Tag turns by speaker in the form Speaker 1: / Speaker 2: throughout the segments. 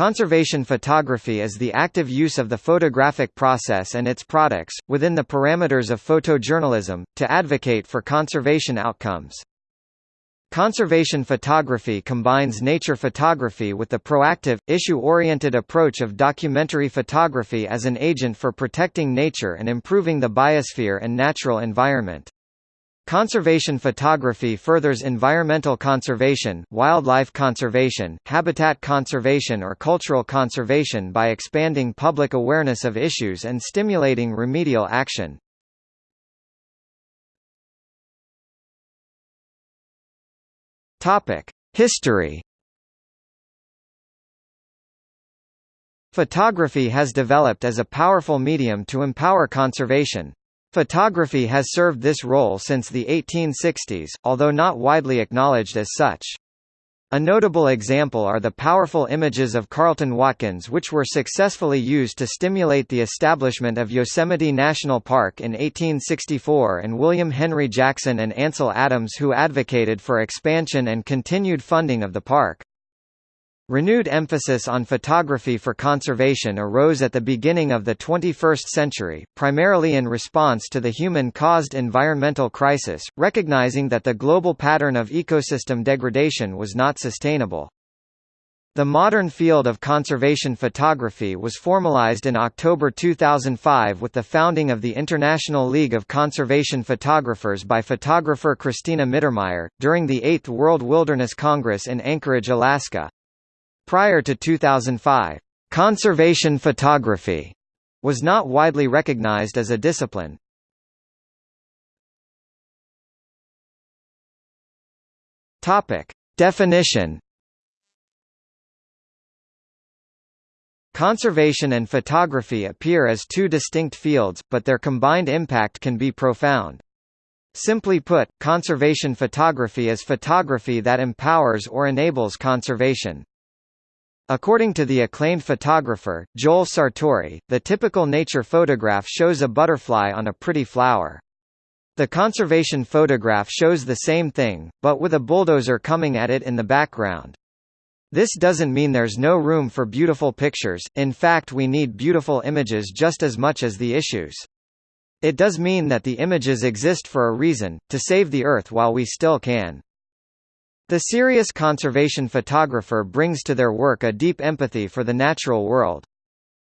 Speaker 1: Conservation photography is the active use of the photographic process and its products, within the parameters of photojournalism, to advocate for conservation outcomes. Conservation photography combines nature photography with the proactive, issue-oriented approach of documentary photography as an agent for protecting nature and improving the biosphere and natural environment. Conservation photography furthers environmental conservation, wildlife conservation, habitat conservation or cultural conservation by expanding public awareness of issues and stimulating remedial action. History Photography has developed as a powerful medium to empower conservation, Photography has served this role since the 1860s, although not widely acknowledged as such. A notable example are the powerful images of Carleton Watkins which were successfully used to stimulate the establishment of Yosemite National Park in 1864 and William Henry Jackson and Ansel Adams who advocated for expansion and continued funding of the park. Renewed emphasis on photography for conservation arose at the beginning of the 21st century, primarily in response to the human-caused environmental crisis, recognizing that the global pattern of ecosystem degradation was not sustainable. The modern field of conservation photography was formalized in October 2005 with the founding of the International League of Conservation Photographers by photographer Cristina Mittermeier, during the 8th World Wilderness Congress in Anchorage, Alaska. Prior to 2005, conservation photography was not widely recognized as a discipline. Topic: Definition Conservation and photography appear as two distinct fields, but their combined impact can be profound. Simply put, conservation photography is photography that empowers or enables conservation. According to the acclaimed photographer, Joel Sartore, the typical nature photograph shows a butterfly on a pretty flower. The conservation photograph shows the same thing, but with a bulldozer coming at it in the background. This doesn't mean there's no room for beautiful pictures, in fact we need beautiful images just as much as the issues. It does mean that the images exist for a reason, to save the Earth while we still can. The serious conservation photographer brings to their work a deep empathy for the natural world.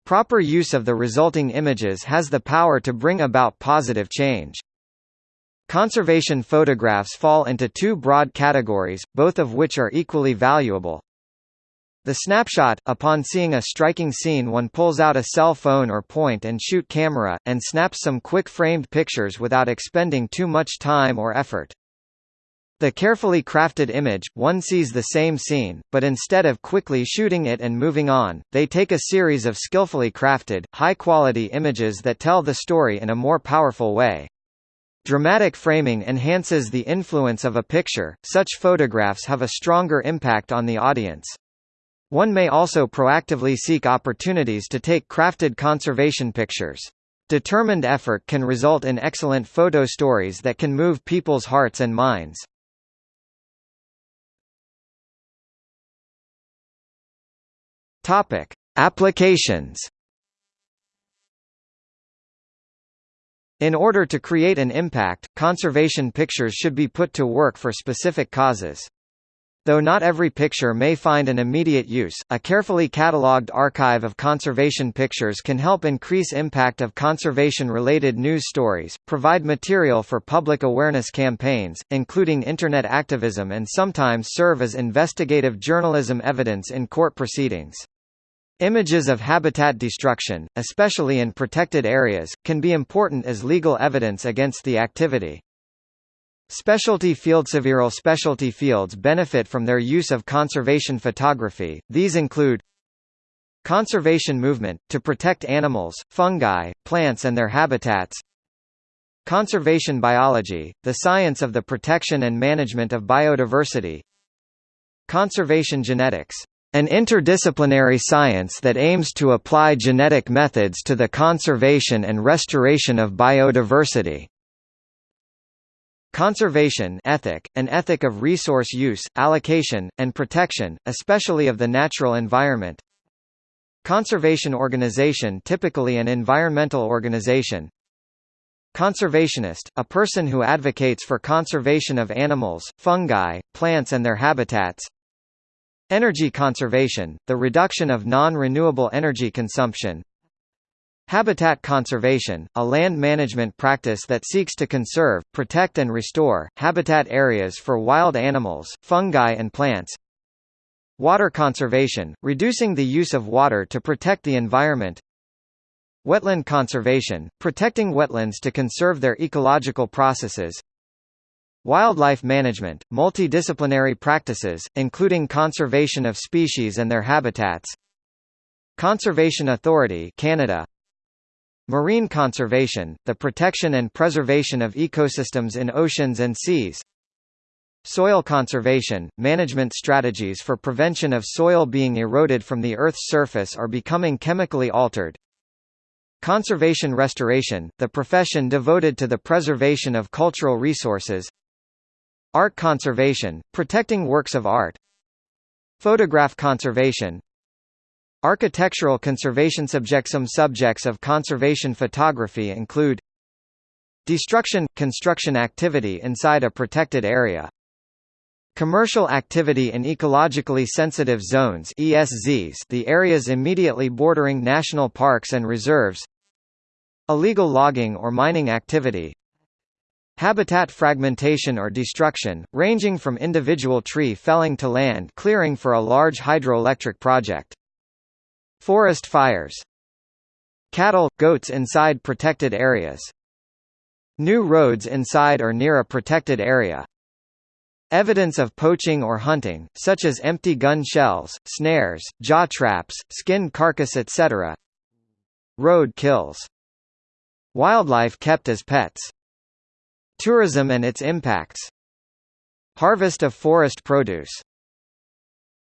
Speaker 1: Proper use of the resulting images has the power to bring about positive change. Conservation photographs fall into two broad categories, both of which are equally valuable. The snapshot – Upon seeing a striking scene one pulls out a cell phone or point-and-shoot camera, and snaps some quick framed pictures without expending too much time or effort. The carefully crafted image, one sees the same scene, but instead of quickly shooting it and moving on, they take a series of skillfully crafted, high-quality images that tell the story in a more powerful way. Dramatic framing enhances the influence of a picture, such photographs have a stronger impact on the audience. One may also proactively seek opportunities to take crafted conservation pictures. Determined effort can result in excellent photo stories that can move people's hearts and minds. Topic: Applications. In order to create an impact, conservation pictures should be put to work for specific causes. Though not every picture may find an immediate use, a carefully catalogued archive of conservation pictures can help increase impact of conservation-related news stories, provide material for public awareness campaigns, including Internet activism and sometimes serve as investigative journalism evidence in court proceedings. Images of habitat destruction, especially in protected areas, can be important as legal evidence against the activity. Specialty fields Several specialty fields benefit from their use of conservation photography, these include Conservation movement, to protect animals, fungi, plants and their habitats. Conservation biology, the science of the protection and management of biodiversity. Conservation genetics an interdisciplinary science that aims to apply genetic methods to the conservation and restoration of biodiversity. Conservation ethic, an ethic of resource use, allocation, and protection, especially of the natural environment. Conservation organization typically an environmental organization Conservationist, a person who advocates for conservation of animals, fungi, plants and their habitats Energy conservation, the reduction of non-renewable energy consumption Habitat conservation, a land management practice that seeks to conserve, protect and restore, habitat areas for wild animals, fungi and plants. Water conservation, reducing the use of water to protect the environment. Wetland conservation, protecting wetlands to conserve their ecological processes Wildlife management, multidisciplinary practices, including conservation of species and their habitats Conservation Authority Canada Marine conservation, the protection and preservation of ecosystems in oceans and seas Soil conservation, management strategies for prevention of soil being eroded from the Earth's surface or becoming chemically altered. Conservation restoration, the profession devoted to the preservation of cultural resources. Art conservation, protecting works of art. Photograph conservation, Architectural conservation subjects Some subjects of conservation photography include Destruction – construction activity inside a protected area. Commercial activity in ecologically sensitive zones ESZs the areas immediately bordering national parks and reserves. Illegal logging or mining activity Habitat fragmentation or destruction, ranging from individual tree felling to land clearing for a large hydroelectric project. Forest fires Cattle, goats inside protected areas New roads inside or near a protected area Evidence of poaching or hunting, such as empty gun shells, snares, jaw traps, skinned carcass etc. Road kills. Wildlife kept as pets. Tourism and its impacts. Harvest of forest produce.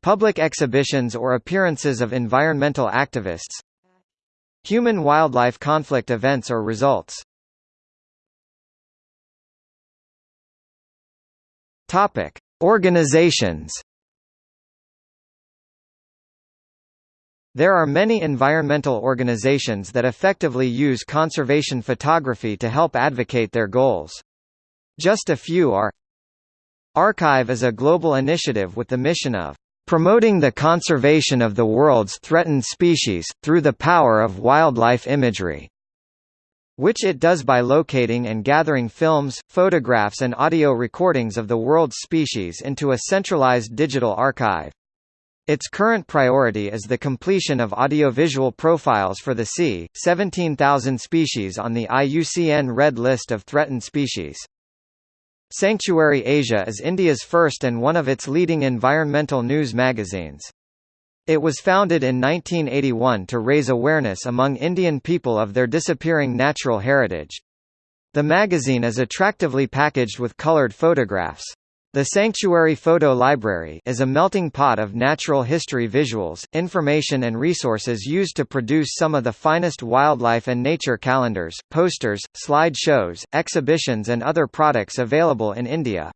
Speaker 1: Public exhibitions or appearances of environmental activists. Human-wildlife conflict events or results. Topic: Organizations. There are many environmental organizations that effectively use conservation photography to help advocate their goals. Just a few are ARKive is a global initiative with the mission of promoting the conservation of the world's threatened species, through the power of wildlife imagery which it does by locating and gathering films, photographs and audio recordings of the world's species into a centralized digital archive. Its current priority is the completion of audiovisual profiles for the c. 17,000 species on the IUCN Red List of Threatened Species. Sanctuary Asia is India's first and one of its leading environmental news magazines. It was founded in 1981 to raise awareness among Indian people of their disappearing natural heritage. The magazine is attractively packaged with colored photographs. The Sanctuary Photo Library is a melting pot of natural history visuals, information and resources used to produce some of the finest wildlife and nature calendars, posters, slide shows, exhibitions and other products available in India.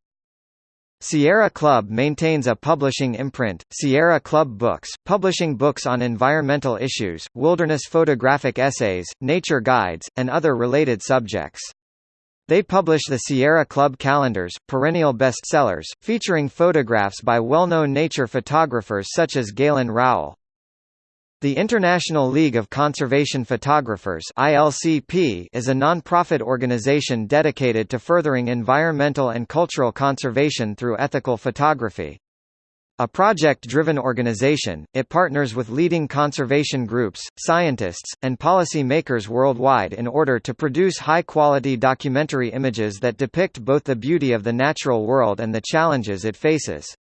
Speaker 1: Sierra Club maintains a publishing imprint, Sierra Club Books, publishing books on environmental issues, wilderness photographic essays, nature guides, and other related subjects. They publish the Sierra Club calendars, perennial bestsellers, featuring photographs by well-known nature photographers such as Galen Rowell. The International League of Conservation Photographers ILCP is a non-profit organization dedicated to furthering environmental and cultural conservation through ethical photography. A project-driven organization, it partners with leading conservation groups, scientists, and policy makers worldwide in order to produce high-quality documentary images that depict both the beauty of the natural world and the challenges it faces.